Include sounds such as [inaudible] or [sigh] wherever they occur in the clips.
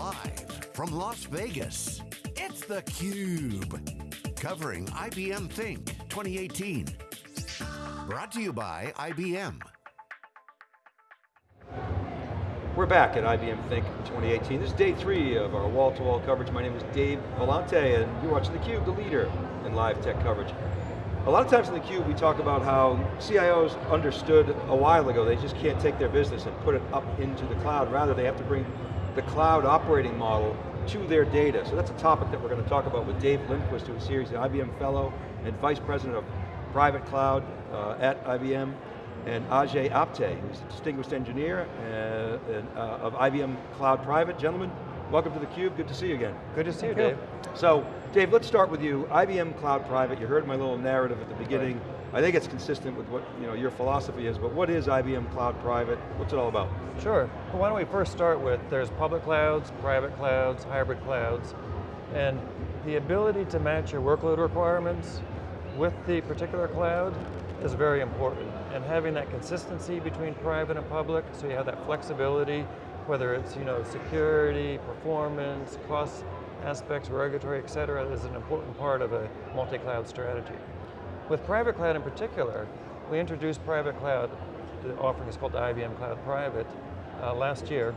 Live from Las Vegas, it's theCUBE. Covering IBM Think 2018. Brought to you by IBM. We're back at IBM Think 2018. This is day three of our wall-to-wall -wall coverage. My name is Dave Vellante and you're watching theCUBE, the leader in live tech coverage. A lot of times in theCUBE we talk about how CIOs understood a while ago they just can't take their business and put it up into the cloud. Rather they have to bring the cloud operating model to their data. So that's a topic that we're going to talk about with Dave Lindquist, who is here series IBM Fellow and Vice President of Private Cloud uh, at IBM, and Ajay Apte, who's a distinguished engineer uh, uh, of IBM Cloud Private. Gentlemen, welcome to theCUBE, good to see you again. Good to see you, Dave. So, Dave, let's start with you. IBM Cloud Private, you heard my little narrative at the beginning. Right. I think it's consistent with what you know, your philosophy is, but what is IBM Cloud Private? What's it all about? Sure, well, why don't we first start with, there's public clouds, private clouds, hybrid clouds, and the ability to match your workload requirements with the particular cloud is very important. And having that consistency between private and public, so you have that flexibility, whether it's you know, security, performance, cost aspects, regulatory, et cetera, is an important part of a multi-cloud strategy. With private cloud in particular, we introduced private cloud, the offering is called IBM Cloud Private, uh, last year,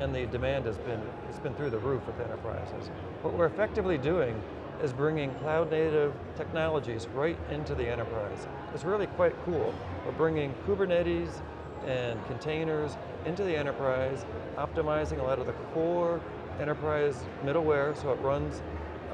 and the demand has been, it's been through the roof with enterprises. What we're effectively doing is bringing cloud native technologies right into the enterprise. It's really quite cool. We're bringing Kubernetes and containers into the enterprise, optimizing a lot of the core enterprise middleware so it runs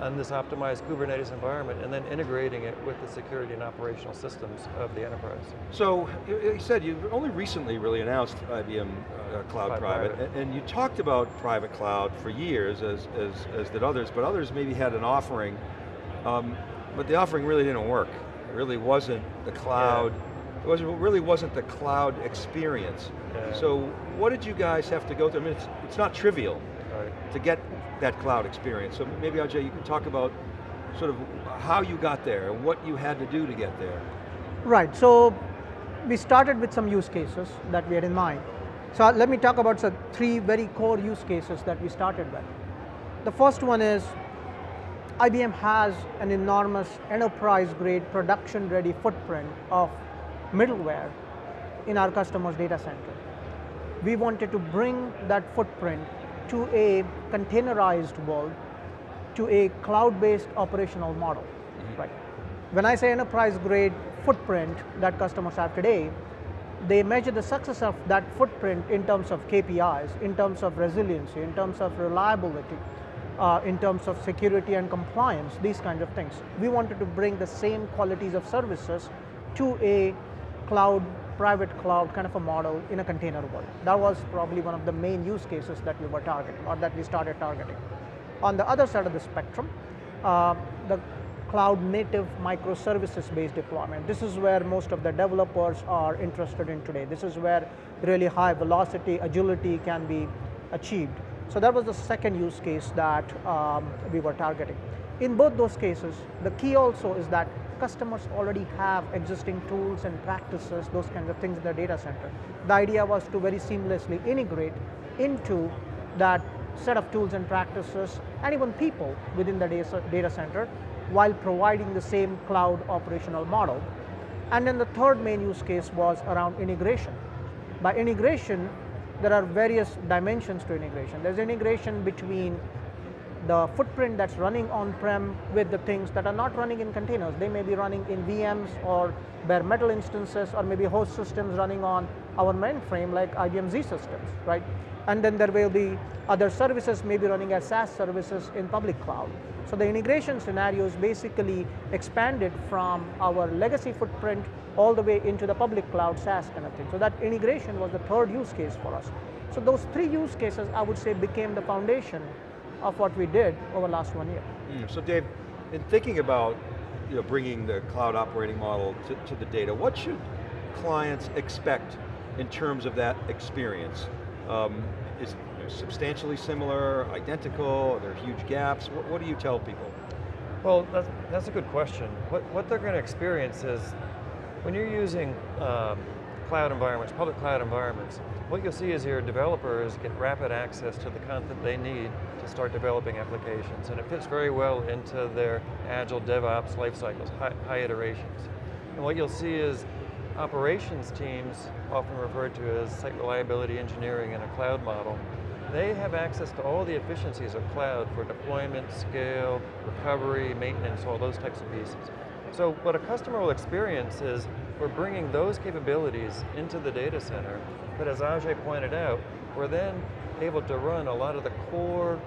on this optimized Kubernetes environment and then integrating it with the security and operational systems of the enterprise. So, you said you only recently really announced IBM uh, Cloud, Private, Private, and you talked about private cloud for years, as, as, as did others, but others maybe had an offering, um, but the offering really didn't work. It really wasn't the cloud, yeah. it, was, really wasn't the cloud experience. Yeah. So what did you guys have to go through? I mean, it's, it's not trivial to get that cloud experience. So maybe Ajay, you can talk about sort of how you got there and what you had to do to get there. Right, so we started with some use cases that we had in mind. So let me talk about some three very core use cases that we started with. The first one is IBM has an enormous enterprise grade production ready footprint of middleware in our customer's data center. We wanted to bring that footprint to a containerized world, to a cloud-based operational model, mm -hmm. right? When I say enterprise grade footprint that customers have today, they measure the success of that footprint in terms of KPIs, in terms of resiliency, in terms of reliability, uh, in terms of security and compliance, these kinds of things. We wanted to bring the same qualities of services to a cloud private cloud kind of a model in a container world. That was probably one of the main use cases that we were targeting or that we started targeting. On the other side of the spectrum, uh, the cloud native microservices based deployment. This is where most of the developers are interested in today. This is where really high velocity, agility can be achieved. So that was the second use case that um, we were targeting. In both those cases, the key also is that customers already have existing tools and practices, those kinds of things in their data center. The idea was to very seamlessly integrate into that set of tools and practices and even people within the data center while providing the same cloud operational model. And then the third main use case was around integration. By integration, there are various dimensions to integration. There's integration between the footprint that's running on-prem with the things that are not running in containers. They may be running in VMs or bare metal instances or maybe host systems running on our mainframe like IBM Z systems, right? And then there will be other services maybe running as SaaS services in public cloud. So the integration scenarios basically expanded from our legacy footprint all the way into the public cloud SaaS kind of thing. So that integration was the third use case for us. So those three use cases I would say became the foundation of what we did over the last one year. Mm, so Dave, in thinking about you know, bringing the cloud operating model to, to the data, what should clients expect in terms of that experience? Um, is it substantially similar, identical, are there huge gaps? What, what do you tell people? Well, that's, that's, a good question. What, what they're going to experience is, when you're using um, cloud environments, public cloud environments, what you'll see is your developers get rapid access to the content they need to start developing applications, and it fits very well into their agile DevOps life cycles, high, high iterations. And what you'll see is operations teams, often referred to as site reliability engineering in a cloud model, they have access to all the efficiencies of cloud for deployment, scale, recovery, maintenance, all those types of pieces. So what a customer will experience is we're bringing those capabilities into the data center, but as Ajay pointed out, we're then able to run a lot of the core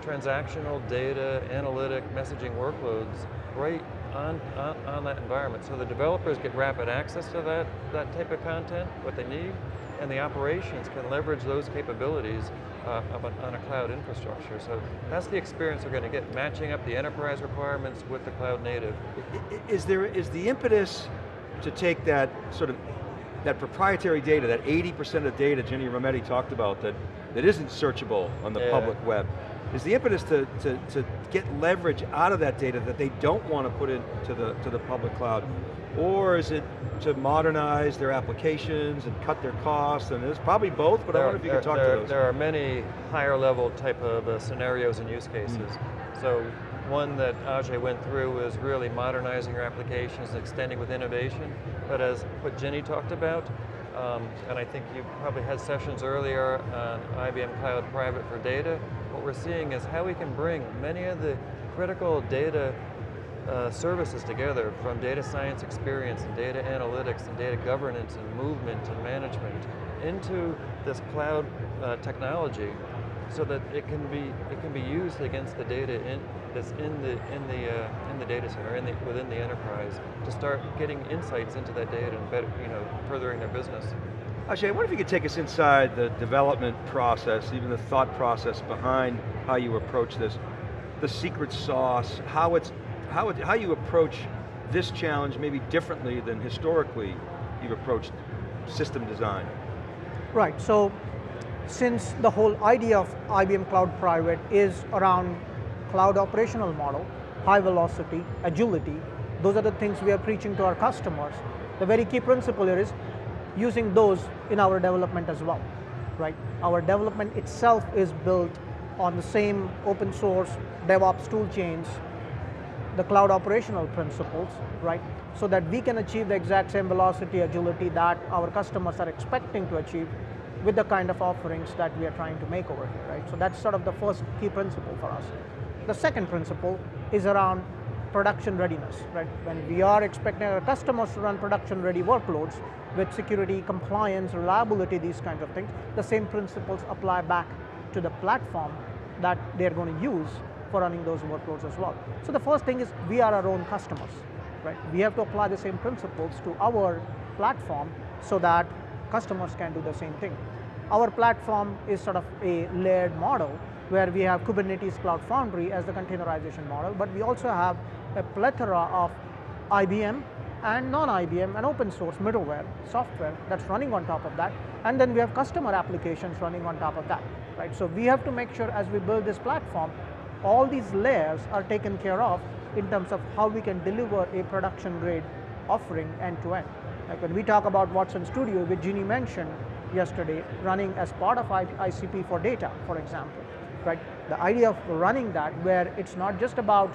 transactional data, analytic, messaging workloads right on, on, on, that environment. So the developers get rapid access to that, that type of content, what they need, and the operations can leverage those capabilities uh, on a cloud infrastructure. So that's the experience they're going to get, matching up the enterprise requirements with the cloud native. Is there, is the impetus to take that sort of, that proprietary data, that 80% of data Ginni Rometty talked about that, that isn't searchable on the yeah. public web, is the impetus to, to, to get leverage out of that data that they don't want to put into the, to the public cloud? Or is it to modernize their applications and cut their costs? And it's probably both, but there I wonder if you there, could talk there, to those. There are many higher level type of uh, scenarios and use cases. Mm. So one that Ajay went through is really modernizing your applications, and extending with innovation. But as what Ginni talked about, um, and I think you probably had sessions earlier on IBM Cloud Private for Data, what we're seeing is how we can bring many of the critical data uh, services together from data science experience and data analytics and data governance and movement and management into this cloud uh, technology so that it can be it can be used against the data in, that's in the in the uh, in the data center in the, within the enterprise to start getting insights into that data and better you know furthering their business. Ajay, I wonder if you could take us inside the development process, even the thought process behind how you approach this, the secret sauce, how it's how, how you approach this challenge maybe differently than historically you've approached system design. Right, so since the whole idea of IBM Cloud Private is around cloud operational model, high velocity, agility, those are the things we are preaching to our customers. The very key principle here is using those in our development as well, right? Our development itself is built on the same open source DevOps tool chains the cloud operational principles, right? So that we can achieve the exact same velocity, agility that our customers are expecting to achieve with the kind of offerings that we are trying to make over here, right? So that's sort of the first key principle for us. The second principle is around production readiness, right? When we are expecting our customers to run production ready workloads with security, compliance, reliability, these kinds of things, the same principles apply back to the platform that they're going to use for running those workloads as well. So the first thing is we are our own customers, right? We have to apply the same principles to our platform so that customers can do the same thing. Our platform is sort of a layered model where we have Kubernetes Cloud Foundry as the containerization model, but we also have a plethora of IBM and non-IBM and open source middleware software that's running on top of that. And then we have customer applications running on top of that, right? So we have to make sure as we build this platform, all these layers are taken care of in terms of how we can deliver a production grade offering end to end. Like when we talk about Watson Studio, which Ginni mentioned yesterday, running as part of ICP for data, for example, right? The idea of running that where it's not just about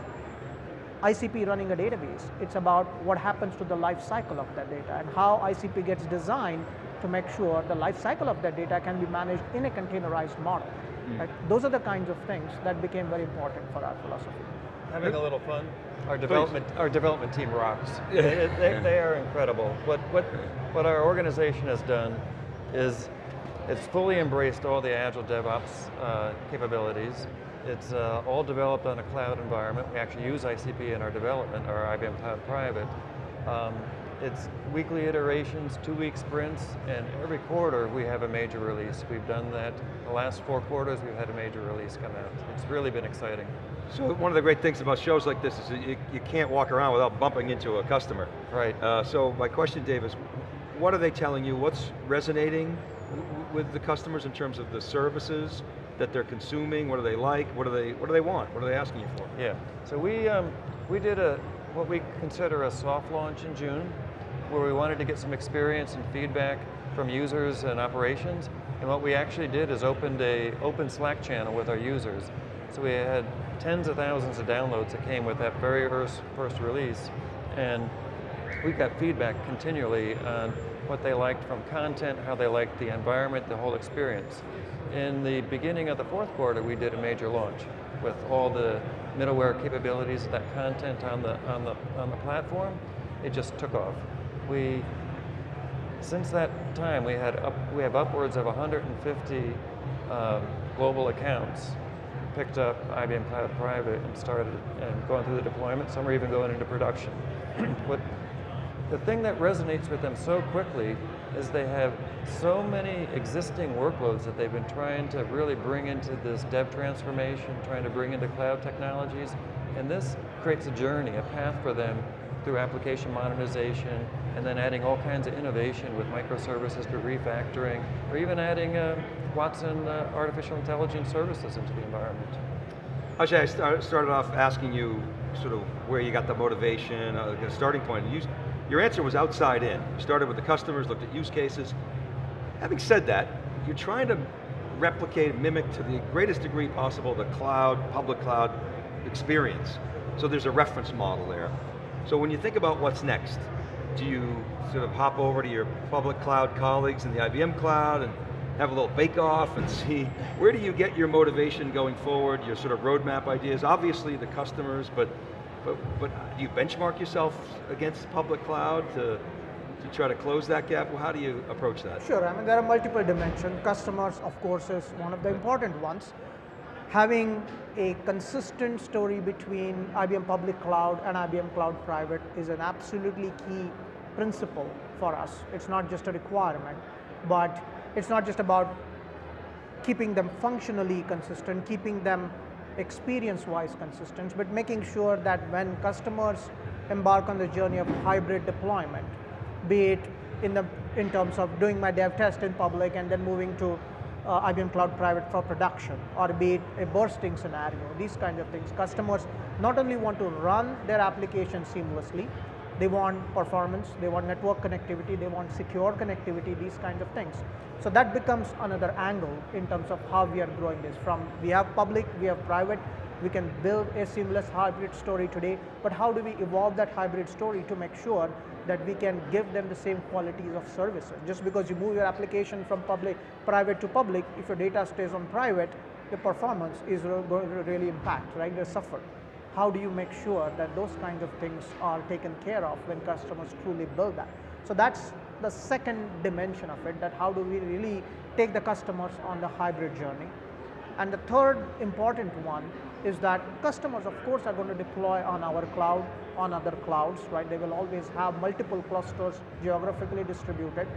ICP running a database, it's about what happens to the life cycle of that data and how ICP gets designed to make sure the life cycle of that data can be managed in a containerized model. Mm. Right? Those are the kinds of things that became very important for our philosophy. Having a little fun. Our development, our development team rocks. [laughs] they, they, they are incredible. What, what, what our organization has done is it's fully embraced all the Agile DevOps uh, capabilities. It's uh, all developed on a cloud environment. We actually use ICP in our development, our IBM Cloud Private. Um, it's weekly iterations, two week sprints, and every quarter we have a major release. We've done that. The last four quarters we've had a major release come out. It's really been exciting. So one of the great things about shows like this is you, you can't walk around without bumping into a customer. Right. Uh, so my question, Dave, is what are they telling you? What's resonating with the customers in terms of the services that they're consuming? What do they like? What do they, what do they want? What are they asking you for? Yeah, so we, um, we did a, what we consider a soft launch in June, where we wanted to get some experience and feedback from users and operations. And what we actually did is opened a open Slack channel with our users. So we had tens of thousands of downloads that came with that very first, first release. And we got feedback continually on what they liked from content, how they liked the environment, the whole experience. In the beginning of the fourth quarter, we did a major launch with all the middleware capabilities of that content on the, on the, on the platform. It just took off. We, since that time, we, had up, we have upwards of 150 um, global accounts picked up IBM Cloud Private and started and going through the deployment. Some are even going into production. [clears throat] what the thing that resonates with them so quickly is they have so many existing workloads that they've been trying to really bring into this dev transformation, trying to bring into cloud technologies, and this creates a journey, a path for them through application modernization, and then adding all kinds of innovation with microservices through refactoring, or even adding uh, Watson uh, artificial intelligence services into the environment. Ajay, I started off asking you sort of where you got the motivation, uh, the starting point. You, your answer was outside in. You started with the customers, looked at use cases. Having said that, you're trying to replicate, mimic to the greatest degree possible the cloud, public cloud experience. So there's a reference model there. So when you think about what's next, do you sort of hop over to your public cloud colleagues in the IBM cloud and have a little bake off and [laughs] see, where do you get your motivation going forward, your sort of roadmap ideas? Obviously the customers, but but, but do you benchmark yourself against public cloud to, to try to close that gap? Well, how do you approach that? Sure, I mean there are multiple dimensions. Customers, of course, is one of the important ones. Having a consistent story between IBM Public Cloud and IBM Cloud Private is an absolutely key principle for us. It's not just a requirement, but it's not just about keeping them functionally consistent, keeping them experience-wise consistent, but making sure that when customers embark on the journey of hybrid deployment, be it in, the, in terms of doing my dev test in public and then moving to uh, IBM Cloud Private for production, or be it a bursting scenario, these kinds of things. Customers not only want to run their application seamlessly, they want performance, they want network connectivity, they want secure connectivity, these kinds of things. So that becomes another angle in terms of how we are growing this. From we have public, we have private, we can build a seamless hybrid story today, but how do we evolve that hybrid story to make sure that we can give them the same qualities of services. Just because you move your application from public, private to public, if your data stays on private, the performance is going to really impact, right? They suffer how do you make sure that those kinds of things are taken care of when customers truly build that. So that's the second dimension of it, that how do we really take the customers on the hybrid journey. And the third important one is that customers of course are going to deploy on our cloud, on other clouds, right? They will always have multiple clusters geographically distributed.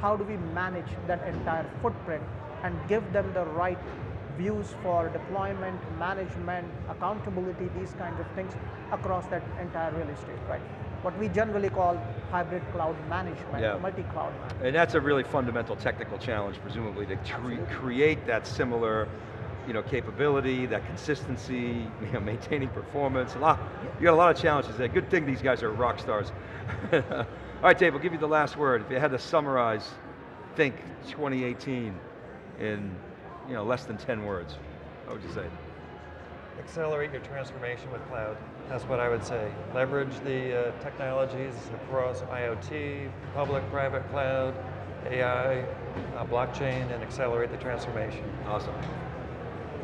How do we manage that entire footprint and give them the right views for deployment, management, accountability, these kinds of things across that entire real estate, right? What we generally call hybrid cloud management, yeah. multi-cloud management. And that's a really fundamental technical challenge, presumably, to create that similar you know, capability, that consistency, [laughs] you know, maintaining performance, a lot, you got a lot of challenges there. Good thing these guys are rock stars. [laughs] All right, Dave, we'll give you the last word. If you had to summarize, think 2018 in you know, less than 10 words, what would you say? Accelerate your transformation with cloud. That's what I would say. Leverage the uh, technologies across IoT, public, private cloud, AI, uh, blockchain, and accelerate the transformation. Awesome.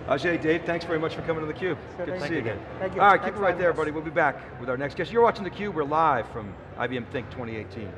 Ajay, Dave, thanks very much for coming to theCUBE. Sure, Good to see you again. Thank you. All right, thanks keep it right there, buddy. We'll be back with our next guest. You're watching theCUBE, we're live from IBM Think 2018.